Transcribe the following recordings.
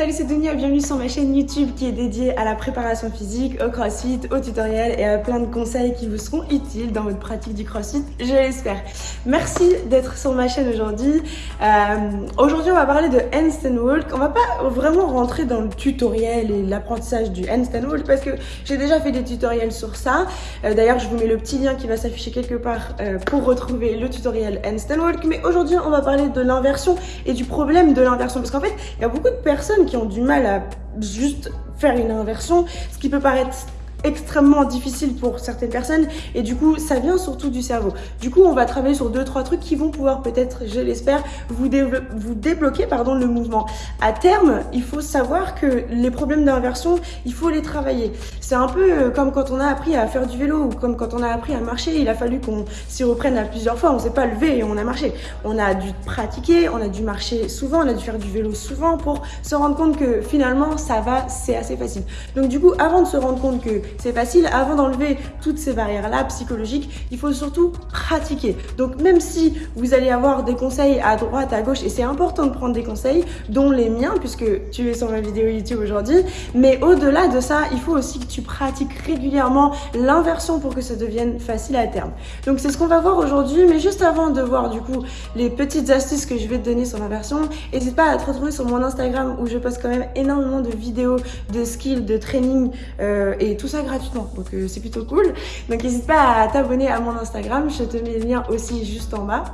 Salut c'est Dunia, bienvenue sur ma chaîne YouTube qui est dédiée à la préparation physique, au crossfit, aux tutoriels et à plein de conseils qui vous seront utiles dans votre pratique du crossfit, je l'espère. Merci d'être sur ma chaîne aujourd'hui. Euh, aujourd'hui on va parler de handstand walk. On va pas vraiment rentrer dans le tutoriel et l'apprentissage du handstand walk parce que j'ai déjà fait des tutoriels sur ça. Euh, d'ailleurs je vous mets le petit lien qui va s'afficher quelque part euh, pour retrouver le tutoriel handstand walk. Mais aujourd'hui on va parler de l'inversion et du problème de l'inversion parce qu'en fait il y a beaucoup de personnes qui ont du mal à juste faire une inversion, ce qui peut paraître extrêmement difficile pour certaines personnes et du coup ça vient surtout du cerveau. Du coup on va travailler sur deux trois trucs qui vont pouvoir peut-être, je l'espère, vous, débloquer pardon, le mouvement. À terme, il faut savoir que les problèmes d'inversion, il faut les travailler. C'est un peu euh, comme quand on a appris à faire du vélo ou comme quand on a appris à marcher, il a fallu qu'on s'y reprenne à plusieurs fois, on s'est pas levé et on a marché. On a dû pratiquer, on a dû marcher souvent, on a dû faire du vélo souvent pour se rendre compte que finalement ça va, c'est assez facile. Donc du coup, avant de se rendre compte que c'est facile. Avant d'enlever toutes ces barrières-là psychologiques, il faut surtout pratiquer. Donc même si vous allez avoir des conseils à droite, à gauche, et c'est important de prendre des conseils, dont les miens, puisque tu es sur ma vidéo YouTube aujourd'hui, mais au-delà de ça, il faut aussi que tu pratiques régulièrement l'inversion pour que ça devienne facile à terme. Donc c'est ce qu'on va voir aujourd'hui, mais juste avant de voir du coup les petites astuces que je vais te donner sur l'inversion, n'hésite pas à te retrouver sur mon Instagram où je poste quand même énormément de vidéos, de skills, de training euh, et tout ça gratuitement. Donc euh, c'est plutôt cool. Donc n'hésite pas à t'abonner à mon Instagram. Je te mets le lien aussi juste en bas.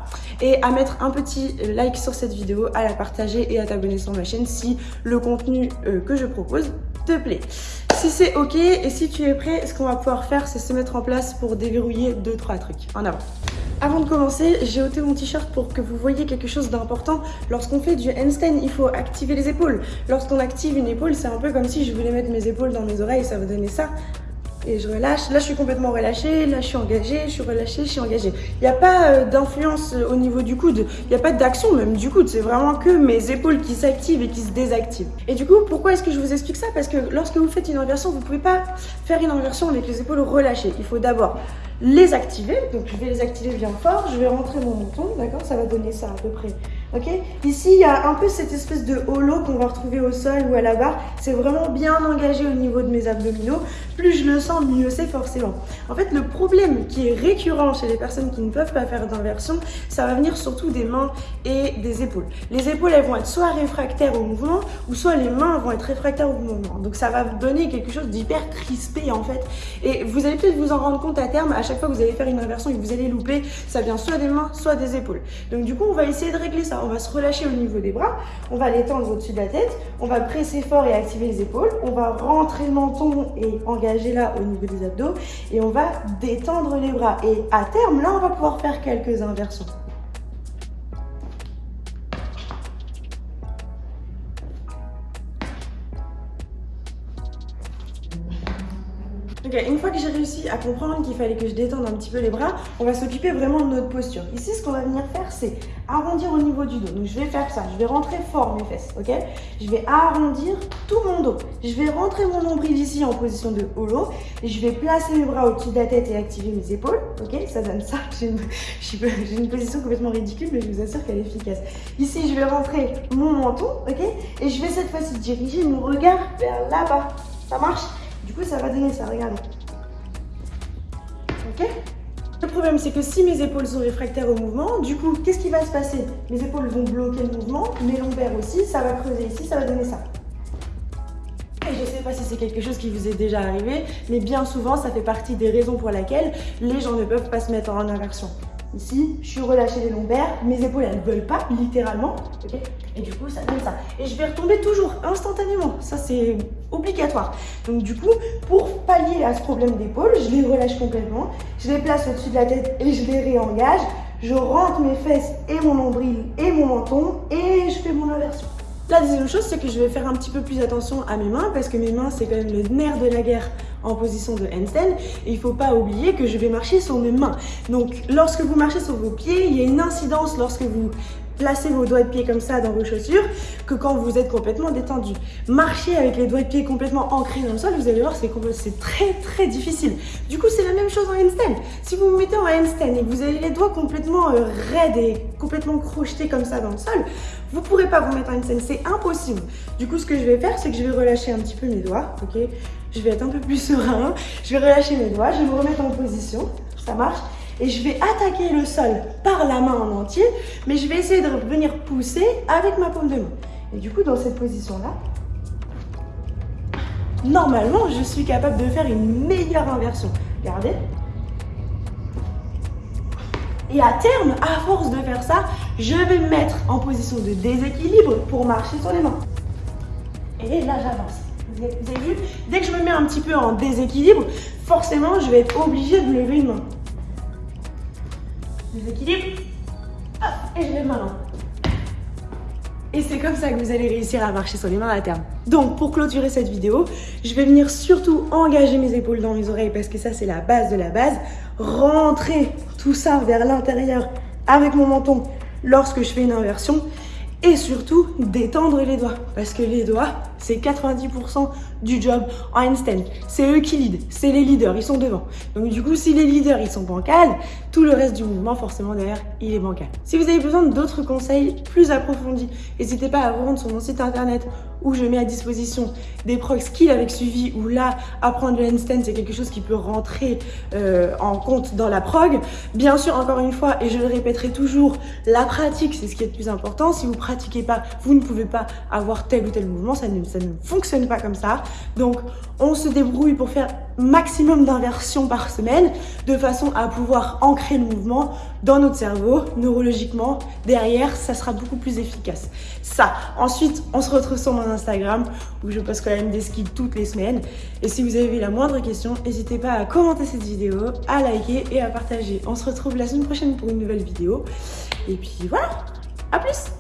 Et à mettre un petit like sur cette vidéo, à la partager et à t'abonner sur ma chaîne si le contenu euh, que je propose te plaît. Si c'est ok et si tu es prêt, ce qu'on va pouvoir faire, c'est se mettre en place pour déverrouiller deux trois trucs. En avant. Avant de commencer, j'ai ôté mon t-shirt pour que vous voyez quelque chose d'important. Lorsqu'on fait du handstand, il faut activer les épaules. Lorsqu'on active une épaule, c'est un peu comme si je voulais mettre mes épaules dans mes oreilles, ça va donner ça et je relâche. Là, je suis complètement relâchée, là, je suis engagée, je suis relâchée, je suis engagée. Il n'y a pas euh, d'influence euh, au niveau du coude, il n'y a pas d'action même du coude, c'est vraiment que mes épaules qui s'activent et qui se désactivent. Et du coup, pourquoi est-ce que je vous explique ça? Parce que lorsque vous faites une inversion, vous ne pouvez pas faire une inversion avec les épaules relâchées. Il faut d'abord les activer, donc je vais les activer bien fort, je vais rentrer mon menton, d'accord? Ça va donner ça à peu près Ici, il y a un peu cette espèce de holo qu'on va retrouver au sol ou à la barre. C'est vraiment bien engagé au niveau de mes abdominaux. Plus je le sens, mieux c'est forcément. En fait, le problème qui est récurrent chez les personnes qui ne peuvent pas faire d'inversion, ça va venir surtout des mains et des épaules. Les épaules, elles vont être soit réfractaires au mouvement, ou soit les mains vont être réfractaires au mouvement. Donc ça va donner quelque chose d'hyper crispé en fait. Et vous allez peut-être vous en rendre compte à terme, à chaque fois que vous allez faire une inversion et que vous allez louper, ça vient soit des mains, soit des épaules. Donc du coup, on va essayer de régler ça on va se relâcher au niveau des bras, on va l'étendre au-dessus de la tête, on va presser fort et activer les épaules, on va rentrer le menton et engager là au niveau des abdos et on va détendre les bras. Et à terme, là, on va pouvoir faire quelques inversions. Une fois que j'ai réussi à comprendre qu'il fallait que je détende un petit peu les bras, on va s'occuper vraiment de notre posture. Ici, ce qu'on va venir faire, c'est arrondir au niveau du dos. Donc, je vais faire ça. Je vais rentrer fort mes fesses, ok? Je vais arrondir tout mon dos. Je vais rentrer mon nombril ici en position de holo. Et je vais placer mes bras au-dessus de la tête et activer mes épaules, ok? Ça donne ça. J'ai une, une, position complètement ridicule, mais je vous assure qu'elle est efficace. Ici, je vais rentrer mon menton, ok? Et je vais cette fois-ci diriger mon regard vers là-bas. Ça marche? Du coup, ça va donner ça, regardez. Ok Le problème, c'est que si mes épaules sont réfractaires au mouvement, du coup, qu'est-ce qui va se passer? Mes épaules vont bloquer le mouvement, mes lombaires aussi, ça va creuser ici, ça va donner ça. Et je ne sais pas si c'est quelque chose qui vous est déjà arrivé, mais bien souvent, ça fait partie des raisons pour lesquelles les gens ne peuvent pas se mettre en inversion. Ici, je suis relâchée les lombaires, mes épaules, elles ne veulent pas, littéralement. et du coup, ça donne ça. Et je vais retomber toujours, instantanément. Ça, c'est obligatoire. Donc du coup, pour pallier à ce problème d'épaule, je les relâche complètement. Je les place au-dessus de la tête et je les réengage. Je rentre mes fesses et mon nombril et mon menton et je fais mon inversion. La deuxième chose, c'est que je vais faire un petit peu plus attention à mes mains parce que mes mains, c'est quand même le nerf de la guerre en position de handstand. Et il ne faut pas oublier que je vais marcher sur mes mains. Donc, lorsque vous marchez sur vos pieds, il y a une incidence lorsque vous placez vos doigts de pied comme ça dans vos chaussures que quand vous êtes complètement détendu. Marcher avec les doigts de pied complètement ancrés dans le sol, vous allez voir, c'est très très difficile. Du coup, c'est la même chose en handstand. Si vous vous mettez en handstand et que vous avez les doigts complètement euh, raides et complètement crochetés comme ça dans le sol, Vous pourrez pas vous mettre en scène, c'est impossible. Du coup, ce que je vais faire, c'est que je vais relâcher un petit peu mes doigts, ok? Je vais être un peu plus serein. Je vais relâcher mes doigts, je vais me remettre en position. Ça marche et je vais attaquer le sol par la main en entier, mais je vais essayer de venir pousser avec ma paume de main. Et du coup, dans cette position-là, normalement, je suis capable de faire une meilleure inversion. Regardez. Et à terme, à force de faire ça, je vais me mettre en position de déséquilibre pour marcher sur les mains. Et là, j'avance. Vous avez vu? Dès que je me mets un petit peu en déséquilibre, forcément, je vais être obligée de lever une main. Déséquilibre. et je lève ma main. Et c'est comme ça que vous allez réussir à marcher sur les mains à terme. Donc pour clôturer cette vidéo, je vais venir surtout engager mes épaules dans mes oreilles parce que ça c'est la base de la base. Rentrer tout ça vers l'intérieur avec mon menton lorsque je fais une inversion et surtout détendre les doigts parce que les doigts c'est 90% du job en handstand. C'est eux qui lead, c'est les leaders, ils sont devant. Donc du coup, si les leaders ils sont bancals, tout le reste du mouvement forcément derrière, il est bancal. Si vous avez besoin d'autres conseils plus approfondis, n'hésitez pas à vous rendre sur mon site internet où je mets à disposition des procs skills avec suivi, où là, apprendre le handstand, c'est quelque chose qui peut rentrer euh, en compte dans la prog. Bien sûr, encore une fois, et je le répéterai toujours, la pratique, c'est ce qui est le plus important. Si vous pratiquez pas, vous ne pouvez pas avoir tel ou tel mouvement, ça ne, ça ne fonctionne pas comme ça. Donc, on se débrouille pour faire maximum d'inversions par semaine de façon à pouvoir ancrer le mouvement dans notre cerveau, neurologiquement. Derrière, ça sera beaucoup plus efficace. Ça. Ensuite, on se retrouve sur mon Instagram où je poste quand même des skills toutes les semaines. Et si vous avez la moindre question, n'hésitez pas à commenter cette vidéo, à liker et à partager. On se retrouve la semaine prochaine pour une nouvelle vidéo. Et puis voilà, à plus